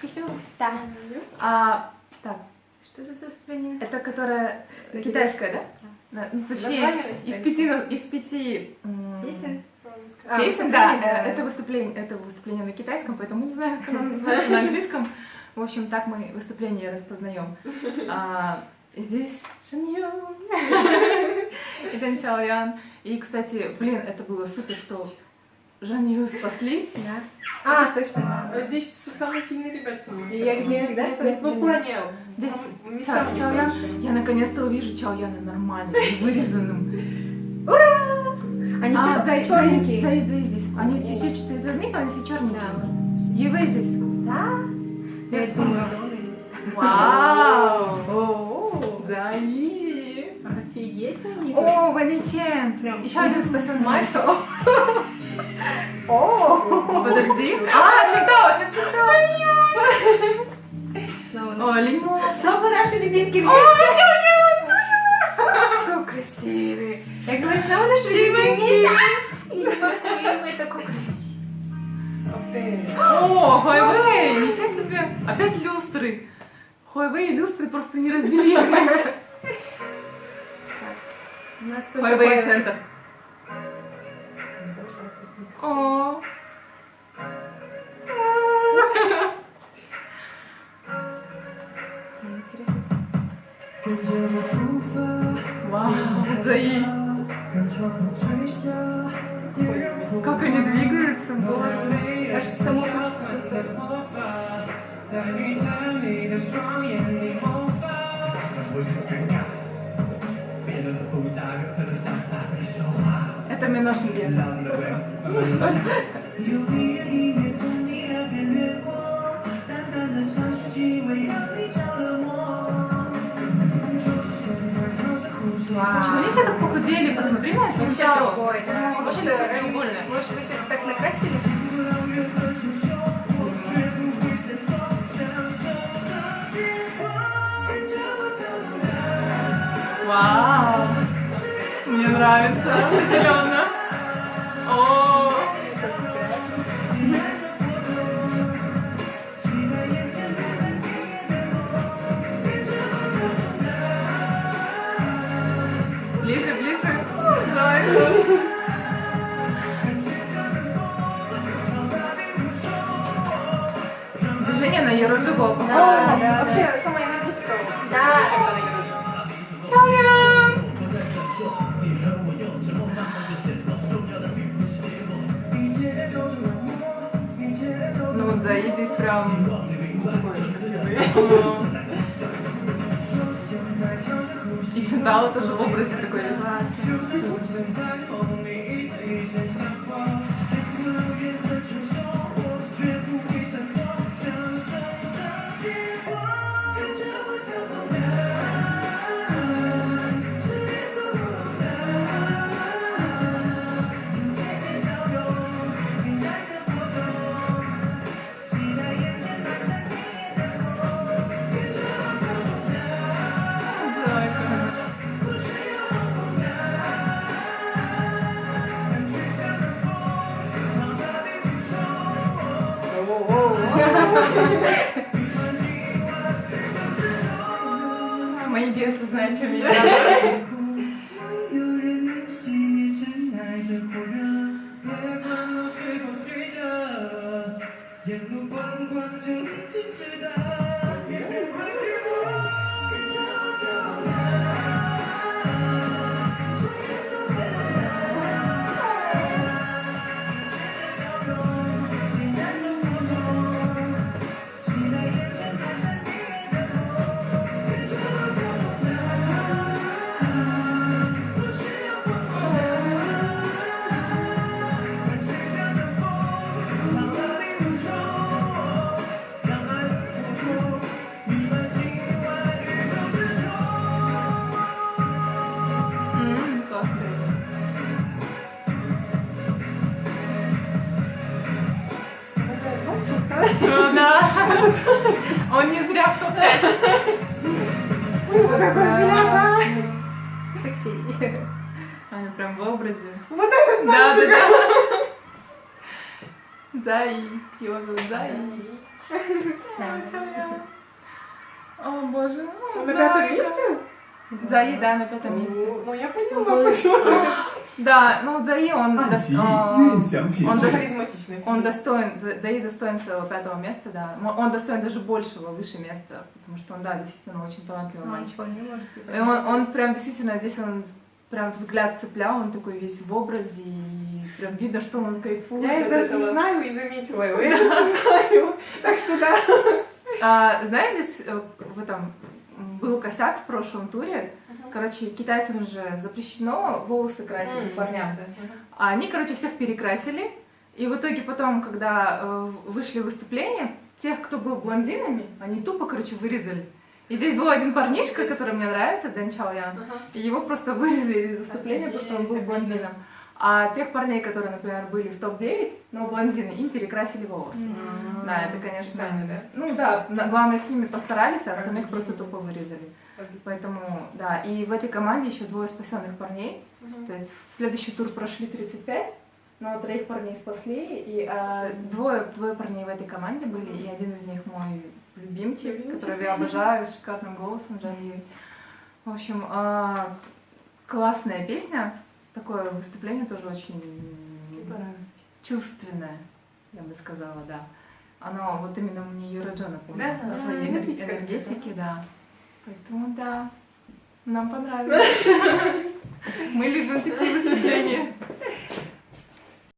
Хочу. Да. А, так, Что это за выступление? это которая китайская, да? Да, ну, точнее, из пяти, из пяти Песен? Песен, да, э, это выступление, это выступление на китайском, поэтому не знаю, как оно называется на английском. В общем, так мы выступление распознаем. А, здесь Шаньон и Дэн Ян. И, кстати, блин, это было супер, что Жанью спасли. Да. А, точно. А Здесь самые сильные ребята. И я где всегда Ну, плане... Здесь там Чао, местами Чао Ян. больше. Я наконец-то увижу Чао Яна нормально, вырезанным. Они А, все черненькие. Цай- Цай здесь. Они все, че- ты заметила, они все черненькие. Да. Ювей здесь. Да? Я вспомнила. Вау! О, Заи! офигеть они. О, Ваничен! Еще один спасен мальчик. О, Подожди. А, читала, читала. снова О, наши. лимон. Снова наши любимки О, вместе. Какой красивый. Я говорю, снова наши любимки вместе. Ой, такой красивый. О, Хуайвей, ничего себе. Опять люстры. Хуайвей и люстры просто неразделимы. Такое- центр. О. Интересно. Вау, Заи. Как они двигаются, боже. Аж само хочется это Миношвили. Почему они все так похудели? Посмотри на это. Очень треугольно. Э, может, вы так накрасили? Вау! нравится, определенно. О. Ближе, ближе. Давай. Движение на Еруджибо. Да, да, вообще сама энергетика. Да. 就是那种感觉，就是那种感觉。没有人能熄灭的火热别管我睡着沿路光就已经值得 М, Классно. Ну да. Он не зря в топ-5. Какой взгляд, а? Секси. Она прям в образе. Вот этот Да, да, мальчик. да. а? Ну, Заи. Его зовут Заи. О, боже. Он на пятом Дзаи, да, на пятом ну, месте. Ну, я поняла, почему. Да, ну Дзаи, он, а, дос... А, ну, он, он достоин, Дзаи достоин своего пятого места, да. Он достоин даже большего, выше места, потому что он, да, действительно очень талантливый а, мальчик. Он, не может и он, он прям действительно, здесь он прям взгляд цеплял, он такой весь в образе, и прям видно, что он кайфует. Я это даже не знаю и заметила его, я даже знаю. Так что да. А, знаешь, здесь э, в этом был косяк в прошлом туре. Короче, китайцам же запрещено волосы красить парням. А они, короче, всех перекрасили. И в итоге потом, когда э, вышли выступления, тех, кто был блондинами, они тупо, короче, вырезали. И здесь был один парнишка, который мне нравится, Дэн Чао Ян. И его просто вырезали из выступления, потому что он был блондином. А тех парней, которые, например, были в топ-9, но блондины, им перекрасили волосы. Да, это, конечно, Специально, да? Ну да, главное, с ними постарались, а остальных просто тупо вырезали. Поэтому, да, и в этой команде еще двое спасенных парней. То есть в следующий тур прошли 35, но троих парней спасли, и а, двое, двое парней в этой команде были, и один из них мой любимчик, Любимчик. которого я обожаю, с шикарным голосом Джан Юй. В общем, а, классная песня, такое выступление тоже очень чувственное, я бы сказала, да. Оно вот именно мне Юраджо напомнило Да, по своей энергетика энергетике, да. Поэтому да, нам понравилось. Мы любим такие выступления.